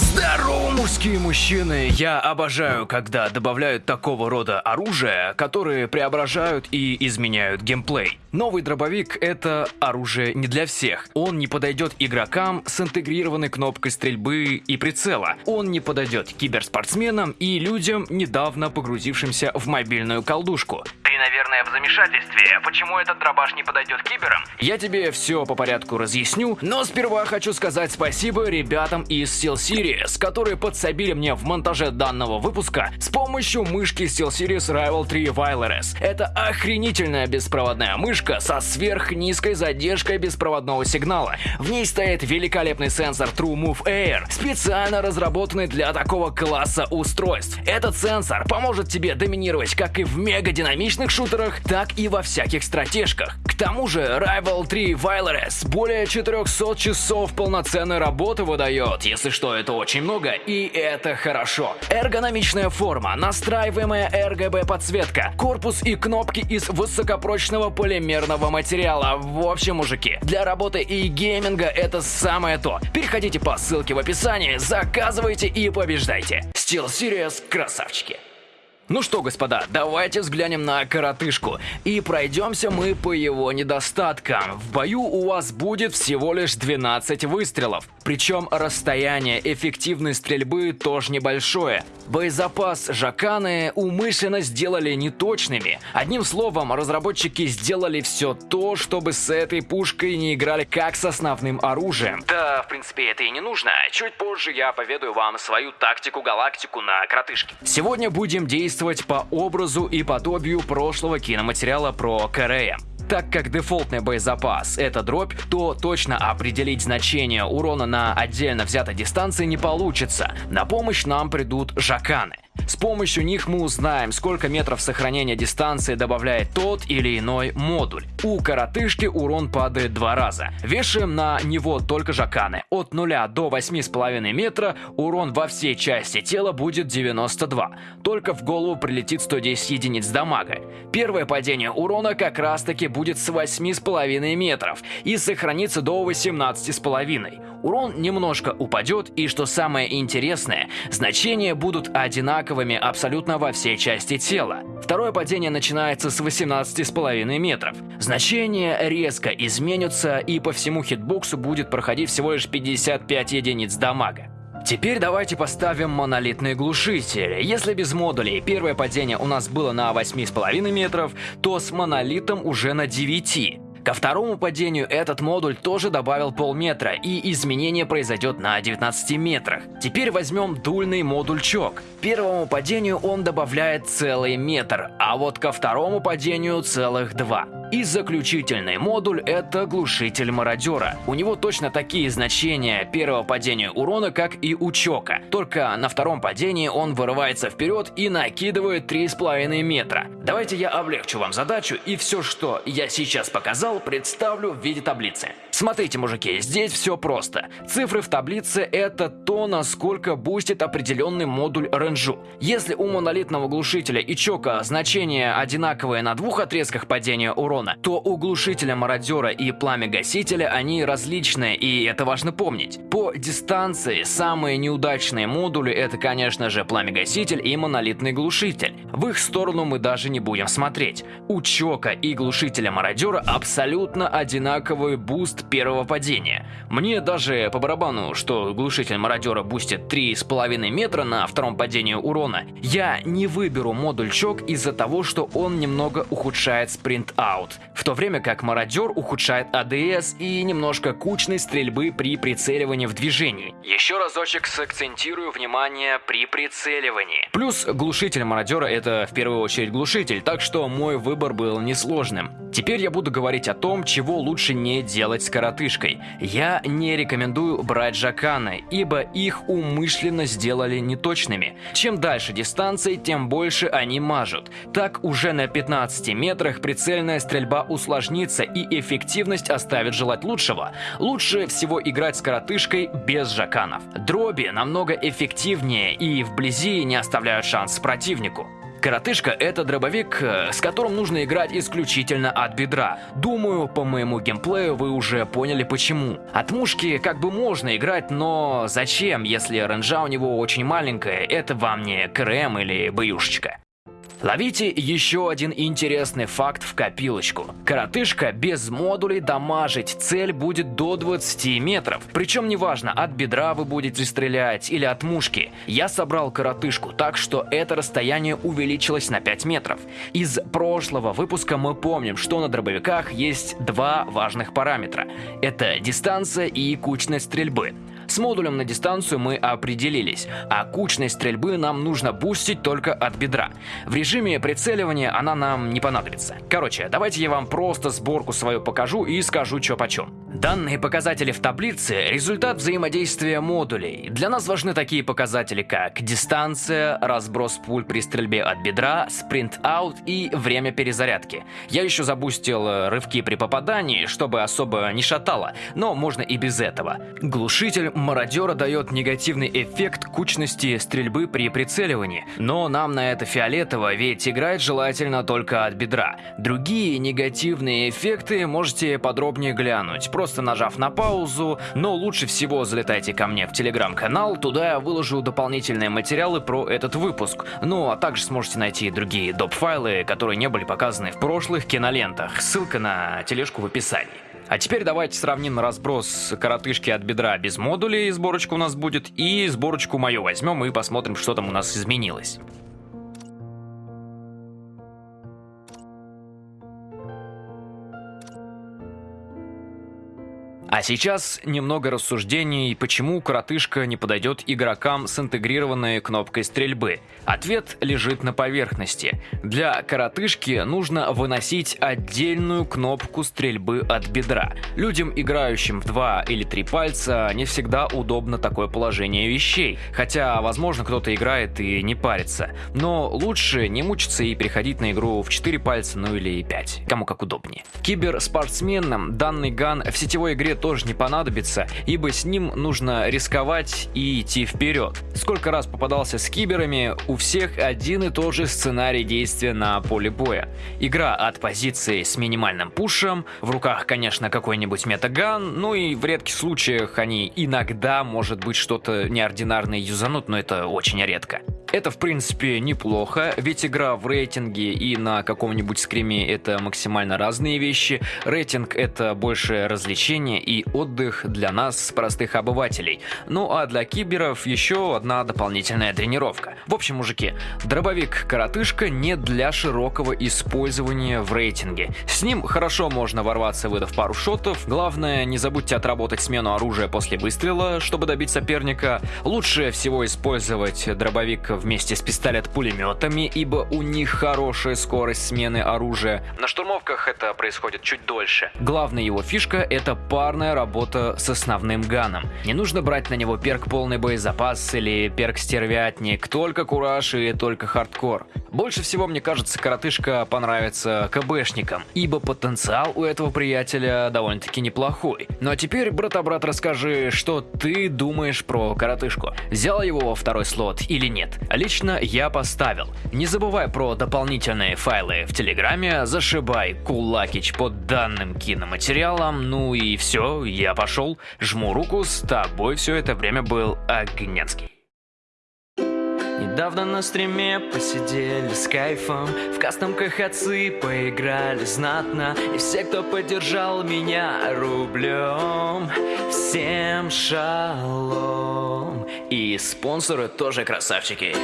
Здорово, мужские мужчины! Я обожаю, когда добавляют такого рода оружия, которые преображают и изменяют геймплей. Новый дробовик — это оружие не для всех. Он не подойдет игрокам с интегрированной кнопкой стрельбы и прицела. Он не подойдет киберспортсменам и людям, недавно погрузившимся в мобильную колдушку. Наверное, в замешательстве. Почему этот дробаш не подойдет киберам? Я тебе все по порядку разъясню, но сперва хочу сказать спасибо ребятам из SteelSeries, которые подсобили мне в монтаже данного выпуска с помощью мышки SteelSeries Rival 3 Wireless. Это охренительная беспроводная мышка со сверхнизкой задержкой беспроводного сигнала. В ней стоит великолепный сенсор True Move Air, специально разработанный для такого класса устройств. Этот сенсор поможет тебе доминировать как и в мега-динамичных шутерах, так и во всяких стратежках. К тому же Rival 3 Wireless более 400 часов полноценной работы выдает, если что, это очень много, и это хорошо. Эргономичная форма, настраиваемая RGB подсветка, корпус и кнопки из высокопрочного полимерного материала. В общем, мужики, для работы и гейминга это самое то. Переходите по ссылке в описании, заказывайте и побеждайте. Steel Series красавчики. Ну что, господа, давайте взглянем на коротышку. И пройдемся мы по его недостаткам. В бою у вас будет всего лишь 12 выстрелов. Причем расстояние эффективной стрельбы тоже небольшое. Боезапас Жаканы умышленно сделали неточными. Одним словом, разработчики сделали все то, чтобы с этой пушкой не играли как с основным оружием. Да, в принципе, это и не нужно. Чуть позже я поведаю вам свою тактику-галактику на коротышке. Сегодня будем действовать по образу и подобию прошлого киноматериала про Корея. Так как дефолтный боезапас — это дробь, то точно определить значение урона на отдельно взятой дистанции не получится. На помощь нам придут жаканы. С помощью них мы узнаем, сколько метров сохранения дистанции добавляет тот или иной модуль. У коротышки урон падает два раза. Вешаем на него только жаканы. От 0 до 8,5 метра урон во всей части тела будет 92. Только в голову прилетит 110 единиц дамага. Первое падение урона как раз таки будет с 8,5 метров и сохранится до 18,5. Урон немножко упадет и, что самое интересное, значения будут одинаковыми абсолютно во всей части тела. Второе падение начинается с 18,5 метров. Значения резко изменятся и по всему хитбоксу будет проходить всего лишь 55 единиц дамага. Теперь давайте поставим монолитный глушитель. Если без модулей первое падение у нас было на 8,5 метров, то с монолитом уже на 9. Ко второму падению этот модуль тоже добавил полметра, и изменение произойдет на 19 метрах. Теперь возьмем дульный модуль чок. Первому падению он добавляет целый метр, а вот ко второму падению целых два. И заключительный модуль это глушитель мародера. У него точно такие значения первого падения урона, как и у Чока. Только на втором падении он вырывается вперед и накидывает 3,5 метра. Давайте я облегчу вам задачу и все, что я сейчас показал, представлю в виде таблицы. Смотрите, мужики, здесь все просто. Цифры в таблице это то, насколько бустит определенный модуль range у. Если у монолитного глушителя и Чока значения одинаковые на двух отрезках падения урона, то у глушителя мародера и пламя-гасителя они различные, и это важно помнить. По дистанции самые неудачные модули это, конечно же, пламя-гаситель и монолитный глушитель. В их сторону мы даже не будем смотреть. У Чока и глушителя мародера абсолютно одинаковый буст первого падения. Мне даже по барабану, что глушитель мародера бустит 3,5 метра на втором падении урона. Я не выберу модуль чок из-за того, что он немного ухудшает sprint out, в то время как мародер ухудшает ADS и немножко кучность стрельбы при прицеливании в движении. Еще разочек сакцентирую внимание при прицеливании. Плюс глушитель мародера это в первую очередь глушитель, так что мой выбор был несложным. Теперь я буду говорить о том, чего лучше не делать с коротышкой. Я не рекомендую брать жаканы, ибо их умышленно сделали неточными. Чем дальше дистанции, тем больше они мажут. Так уже на 15 метрах прицельная стрельба усложнится и эффективность оставит желать лучшего. Лучше всего играть с коротышкой без жаканов. Дроби намного эффективнее и вблизи не оставляют шанс противнику. Коротышка — это дробовик, э, с которым нужно играть исключительно от бедра. Думаю, по моему геймплею вы уже поняли почему. От мушки как бы можно играть, но зачем, если ренжа у него очень маленькая, это вам не КРМ или боюшечка. Ловите еще один интересный факт в копилочку. Коротышка без модулей дамажить цель будет до 20 метров. Причем неважно, от бедра вы будете стрелять или от мушки. Я собрал коротышку так, что это расстояние увеличилось на 5 метров. Из прошлого выпуска мы помним, что на дробовиках есть два важных параметра. Это дистанция и кучность стрельбы. С модулем на дистанцию мы определились, а кучность стрельбы нам нужно бустить только от бедра. В режиме прицеливания она нам не понадобится. Короче, давайте я вам просто сборку свою покажу и скажу чё почем. Данные показатели в таблице – результат взаимодействия модулей. Для нас важны такие показатели, как дистанция, разброс пуль при стрельбе от бедра, спринт-аут и время перезарядки. Я еще забустил э, рывки при попадании, чтобы особо не шатало, но можно и без этого. Глушитель мародера дает негативный эффект кучности стрельбы при прицеливании, но нам на это фиолетово, ведь играть желательно только от бедра. Другие негативные эффекты можете подробнее глянуть, просто нажав на паузу, но лучше всего залетайте ко мне в телеграм-канал, туда я выложу дополнительные материалы про этот выпуск, ну а также сможете найти другие доп-файлы, которые не были показаны в прошлых кинолентах, ссылка на тележку в описании. А теперь давайте сравним разброс коротышки от бедра без модулей, сборочка у нас будет, и сборочку мою возьмем и посмотрим, что там у нас изменилось. А сейчас немного рассуждений, почему коротышка не подойдет игрокам с интегрированной кнопкой стрельбы. Ответ лежит на поверхности. Для коротышки нужно выносить отдельную кнопку стрельбы от бедра. Людям, играющим в два или три пальца, не всегда удобно такое положение вещей. Хотя, возможно, кто-то играет и не парится. Но лучше не мучиться и переходить на игру в 4 пальца, ну или 5. Кому как удобнее. Киберспортсменам данный ган в сетевой игре тоже не понадобится, ибо с ним нужно рисковать и идти вперед. Сколько раз попадался с киберами, у всех один и тот же сценарий действия на поле боя. Игра от позиции с минимальным пушем, в руках, конечно, какой-нибудь метаган, ну и в редких случаях они иногда, может быть, что-то неординарное юзанут, но это очень редко. Это, в принципе, неплохо, ведь игра в рейтинге и на каком-нибудь скриме это максимально разные вещи. Рейтинг это больше развлечение и отдых для нас, простых обывателей. Ну а для киберов еще одна дополнительная тренировка. В общем, мужики, дробовик-коротышка не для широкого использования в рейтинге. С ним хорошо можно ворваться, выдав пару шотов. Главное, не забудьте отработать смену оружия после выстрела, чтобы добить соперника. Лучше всего использовать дробовик вместе с пистолет-пулеметами, ибо у них хорошая скорость смены оружия. На штурмовках это происходит чуть дольше. Главная его фишка это парная работа с основным gun ом. Не нужно брать на него перк полный боезапас или перк стервятник, только кураж и только хардкор. Больше всего, мне кажется, коротышка понравится КБшникам, ибо потенциал у этого приятеля довольно-таки неплохой. Ну а теперь, брата-брат, расскажи, что ты думаешь про коротышку. Взял его во второй слот или нет? Лично я поставил. Не забывай про дополнительные файлы в Телеграме, зашибай кулакич под данным киноматериалом, ну и все, я пошел, жму руку, с тобой все это время был Огненский. Недавно на стриме посидели с кайфом. В кастом КХЦ поиграли знатно. И все, кто поддержал меня рублем Всем шалом. И спонсоры тоже красавчики